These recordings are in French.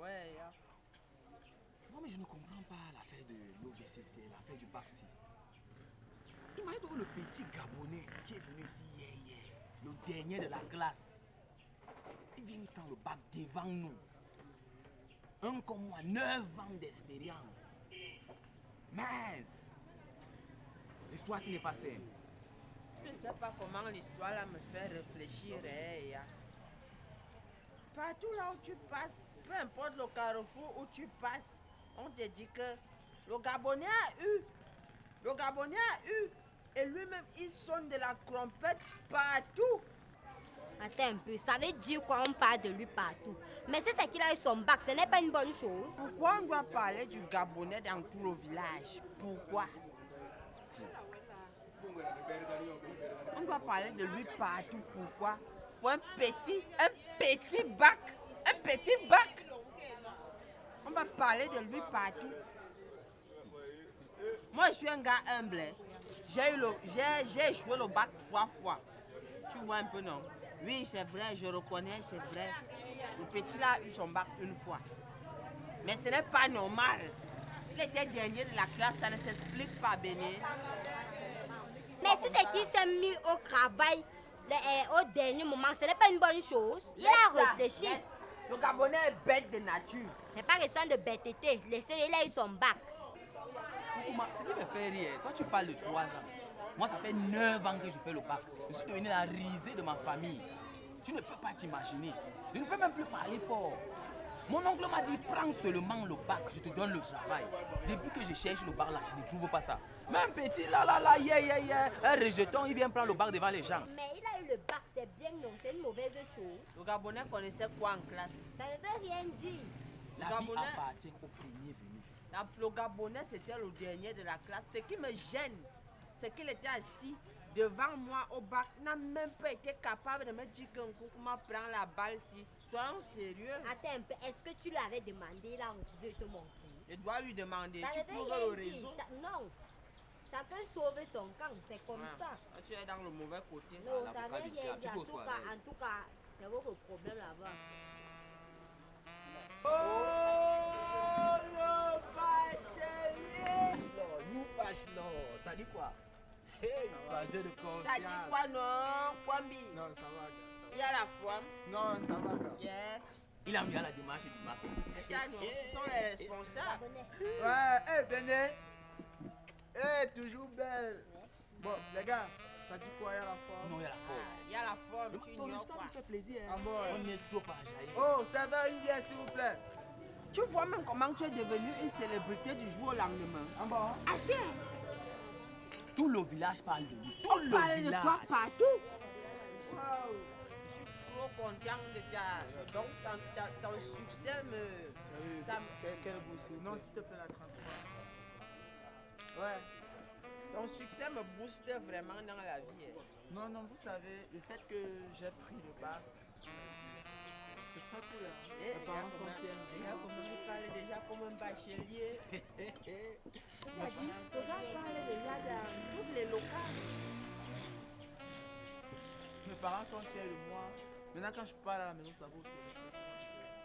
Ouais, ya. Non, mais je ne comprends pas l'affaire de l'OBCC, l'affaire du Baxi. Imagine donc le petit Gabonais qui est venu ici hier, hier, le dernier de la classe. Il vient prendre le bac devant nous. Un comme moi, 9 ans d'expérience. Mince. L'histoire, ce n'est pas simple. Je ne sais pas comment l'histoire là me fait réfléchir. hein. Partout là où tu passes, peu importe le carrefour où tu passes, on te dit que le Gabonais a eu. Le Gabonais a eu. Et lui-même, il sonne de la trompette partout. Attends un peu, ça veut dire quoi? On parle de lui partout Mais c'est qu'il a eu son bac, ce n'est pas une bonne chose. Pourquoi on doit parler du Gabonais dans tout le village? Pourquoi? On doit parler de lui partout. Pourquoi? Pour un petit, un petit bac. Un petit bac. On va parler de lui partout. Moi, je suis un gars humble. J'ai eu le- bac trois fois. Tu vois un peu, non? Oui, c'est vrai, je reconnais, c'est vrai. Le petit là a eu son bac une fois. Mais ce n'est pas normal. Il était dernier de la classe, ça ne s'explique pas, Béni. Mais si c'est qu'il s'est mis au travail le- euh, au dernier moment, ce n'est pas une bonne chose. Il Laisse a ça, réfléchi. laisse. Le Gabonais est bête de nature. C'est pas question de bêteté. Laissez-le, il a eu son bac. Ce qui me fait rire, toi tu parles de 3 ans. Moi, ça fait 9 ans que je fais le bac. Je suis devenu la risée de ma famille. Tu ne peux pas t'imaginer. Je ne peux même plus parler fort. Mon oncle m'a dit, prends seulement le bac, je te donne le travail. Depuis que je cherche le bac là, je ne trouve pas ça. Même petit là, là, là, yeah, yeah, yeah, un rejeton, il vient prendre le bac devant les gens. Mais il a eu le bac, c'est bien non, c'est une mauvaise chose. Le Gabonais connaissait quoi en classe? Ça ne veut rien dire. La vie Gabonais. appartient au premier venu. La- Le Gabonais, c'était le dernier de la classe. Ce qui me gêne, c'est qu'il était assis devant moi au bac. N'a même pas été capable de me dire qu'un Koukouma prend la balle si. Soyons sérieux. Attends un peu, est-ce que tu lui avais demandé, a refusé de te montrer? Je dois lui demander. Ça tu trouves le réseau Cha- non. Chacun sauve son camp, c'est comme Ah, ça. ah, Tu es dans le mauvais côté. Non, ça veut rien dire. tu En tout cas, en tout cas, c'est votre problème là-bas. Oh, le bachelier Nous bachelor, ça dit quoi? Hey, de confiance. Ça dit quoi, non, Kwambi? Non, ça va, gars, Il y a la foi. va. Non, ça va, gars. Yes. Il a mis à la démarche du bac. C'est ça, Ce sont les responsables. Ouais, hé, Béné. Hé, toujours belle. Bon, les gars, ça dit quoi, il y a la forme Non, il y a la Ah, forme. Il y a la forme, tu Ton histoire me fait plaisir. Ah Hein. bon On est trop à jaillir. Oh, ça va une bière, s'il vous plaît. Tu vois même comment tu es devenu une célébrité du jour au lendemain. En bas. Ah, si Tout le village parle de lui. Tout On le parle de toi partout. Waouh. Je suis trop content de ta. Donc, ton, succès me. Ça me-. Non, s'il te plaît, la 33. Ouais. Ton succès me booste vraiment dans la vie. hein. Non, non, vous savez, le fait que j'ai pris le bac, Et Mes parents sont fiers. il parle déjà comme un bachelier. Regarde, parle déjà dans toutes les locales. Mes parents sont fiers de moi. Maintenant, quand je parle à la maison, ça vaut tout.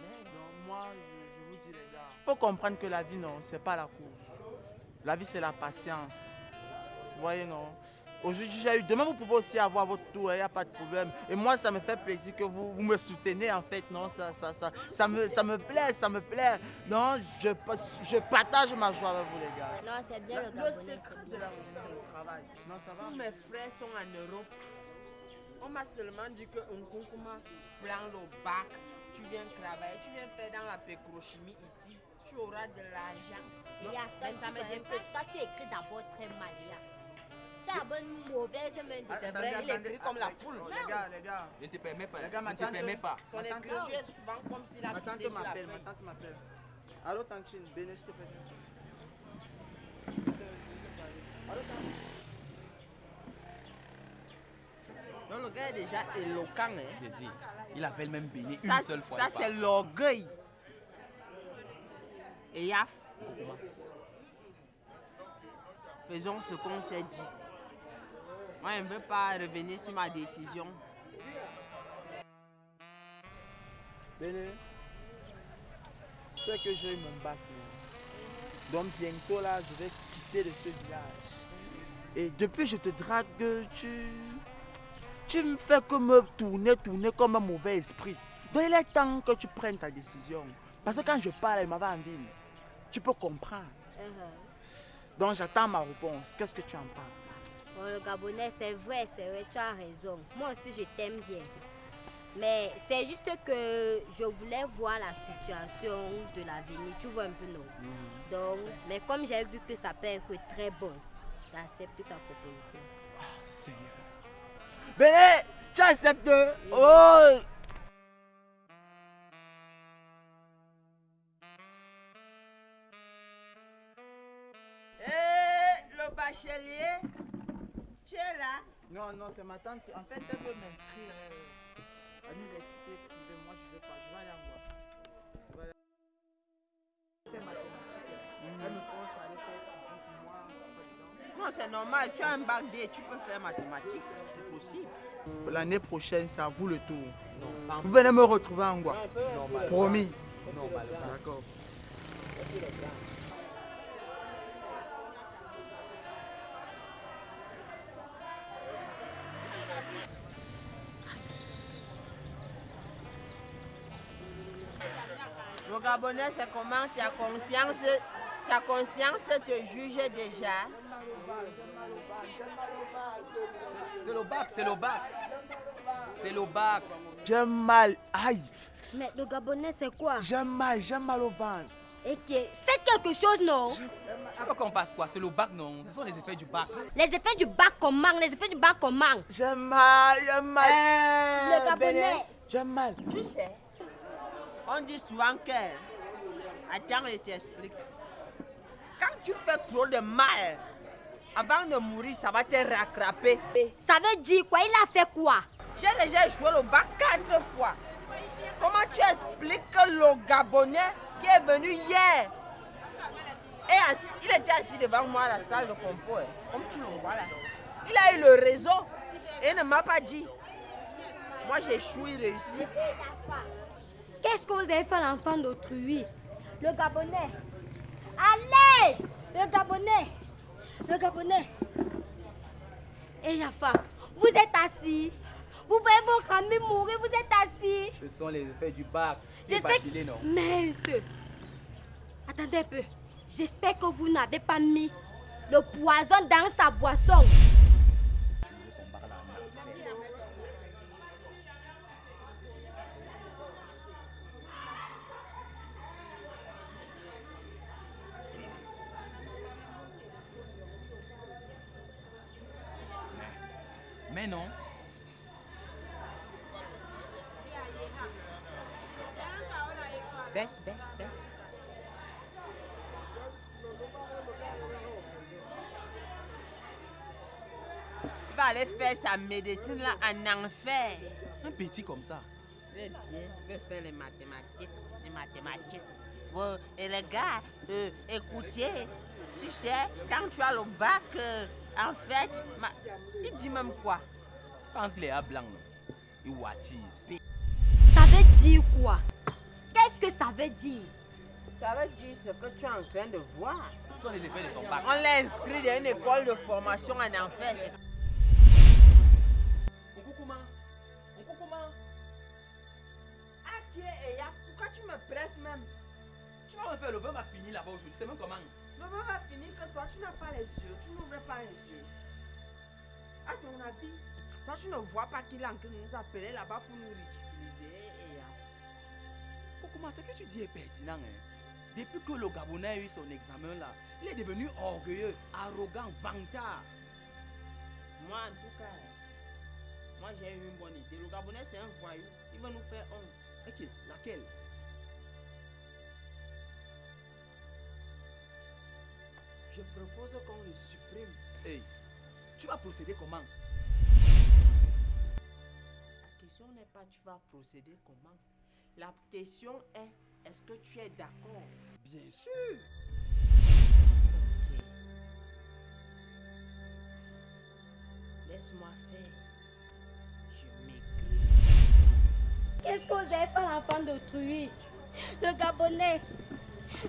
Mais non, moi, je, je vous dis, les gars. faut comprendre que la vie, non, c'est pas la course. La vie, c'est la patience. Vous voyez, non? Aujourd'hui, j'ai eu. Demain, vous pouvez aussi avoir votre tour, il n'y a pas de problème. Et moi, ça me fait plaisir que vous, vous me soutenez, en fait. Non, ça, ça, ça, ça, me, ça me plaît, ça me plaît. Non, je, je partage ma joie avec vous, les gars. Non, c'est bien le Le secret de la c'est le travail. Non, ça va Tous mes frères sont en Europe. On m'a seulement dit que Nkunkuma prend le bac, tu viens travailler, tu viens faire dans la pétrochimie ici, tu auras de l'argent. Mais ça me dépasse. Toi, tu écris d'abord très mal. As d'abord une mauvaise main de Ah, C'est attendez, vrai, il attendez, écrit comme la poule. Oh, les gars, les gars. Ne te permets pas. Les gars, ma ne te tante- permets pas. Son Ma tante- écriture est souvent comme s'il a pissé sur la m'appelle, ma feuille. tante m'appelle. Allô, tantine, Béné, s'il te plaît. Allô, tante. Donc le gars est déjà éloquent. Hein. Je dis, il appelle même Béni une Ça, seule fois. ça c'est l'orgueil. Et Yaf, faisons ce qu'on s'est dit. Moi, je ne veux pas revenir sur ma décision. Béné. sais que j'ai mon bac. Donc bientôt là, je vais quitter de ce village. Et depuis je te drague, tu... Tu me fais que me tourner, tourner comme un mauvais esprit. Donc il est temps que tu prennes ta décision. Parce que quand je parle, il m'avait en ville. Tu peux comprendre. Uh-huh. Donc j'attends ma réponse. Qu'est-ce que tu en penses? Bon, le Gabonais, c'est vrai, c'est vrai, tu as raison. Moi aussi, je t'aime bien. Mais c'est juste que je voulais voir la situation de l'avenir, tu vois un peu, non? Donc, mais comme j'ai vu que ça peut être très bon, j'accepte ta proposition. Seigneur. Béné, tu acceptes Oh Eh, le bachelier, là Non, non, c'est ma tante. En fait, elle veut m'inscrire à l'université privée. Moi, je ne vais pas. Je vais aller en voir. Voilà. C'est mathématique. Elle me force à aller faire physique. Moi, je suis pas dedans. Non, c'est normal, tu as un bac D, tu peux faire mathématiques, c'est possible. L'année prochaine, c'est à vous le tour. Non, sans Vous venez me retrouver en normal. Promis. Normal. D'accord. Le Gabonais, c'est comment ta conscience, ta conscience te juge déjà. C'est le bac, c'est le bac. C'est le bac. J'ai mal. Aïe. Mais le Gabonais, c'est quoi? J'ai mal. J'ai mal au ventre. Et que faites quelque chose, non? Tu veux qu'on fasse quoi? C'est le bac, non? Ce sont les effets du bac. Les effets du bac manque, les effets du bac manque. J'ai mal. J'ai mal. Le Gabonais. J'ai mal. Tu sais, on dit souvent que. Attends, je t'explique. Quand tu fais trop de mal, avant de mourir, ça va te rattraper. Ça veut dire quoi? Il a fait quoi? J'ai déjà joué le bac quatre fois. Comment tu expliques que le Gabonais qui est venu hier, assis- il était assis devant moi à la salle de compo, hein, comme tu le vois là. Il a eu le réseau et il ne m'a pas dit. Moi j'ai échoué, réussi. Qu'est-ce que vous avez fait à l'enfant d'autrui? Le Gabonais. Allez Le Gabonais. Le Gabonais. Et Yafa, vous êtes assis. Vous voyez votre ami mourir, vous êtes assis. Ce sont les effets du bac. C'est J'espère non? Mince. Attendez un peu. J'espère que vous n'avez pas mis le poison dans sa boisson. Mais, non. Baisse, baisse, baisse. Il va aller faire sa médecine là en enfer. Un petit comme ça. Bien, vais faire les mathématiques. Les mathématiques. Bon, et les gars, euh, écoutez, tu sais, quand tu as le bac, euh, en fait, ma- il dit même quoi? Je pense est à blanc. non? Il watise. Ça veut dire quoi? Qu'est-ce que ça veut dire? Ça veut dire ce que tu es en train de voir. Ce sont les effets de son bac. On l'a inscrit dans une école de formation en enfer. c'est- Okukuma. Okukuma. Qui est Eya Pourquoi tu me presses même? Tu vas me faire le vin va finir là-bas aujourd'hui. C'est même comment? Le moment va finir que toi, tu n'as pas les yeux, tu n'ouvres pas les yeux. À ton avis, toi, tu ne vois pas qu'il est en train de nous appeler là-bas pour nous ridiculiser. Et, euh, Okukuma, ce que tu dis est pertinent. Hein? Depuis que le Gabonais a eu son examen là, il est devenu orgueilleux, arrogant, vantard. moi, en tout cas, moi, j'ai eu une bonne idée. Le Gabonais, c'est un voyou. Il va nous faire honte. Ok, laquelle? Je propose qu'on le supprime. Hey, tu vas procéder comment? La question n'est pas tu vas procéder comment. La question est, est-ce que tu es d'accord? Bien sûr. Ok. Laisse-moi faire. Je m'écris. Qu'est-ce que vous avez fait à l'enfant d'autrui? Le Gabonais.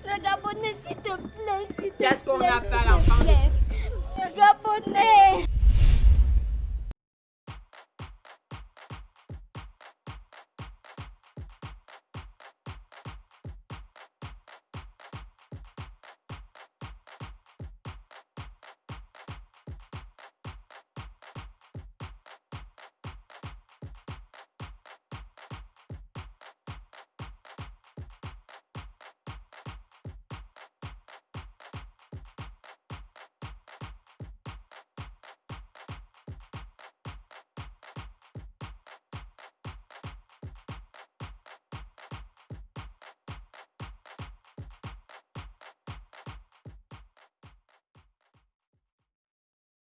Le Gabonais, s'il te plaît, s'il te plaît. Qu'est-ce qu'on a fait à l'enfant Le Gabonais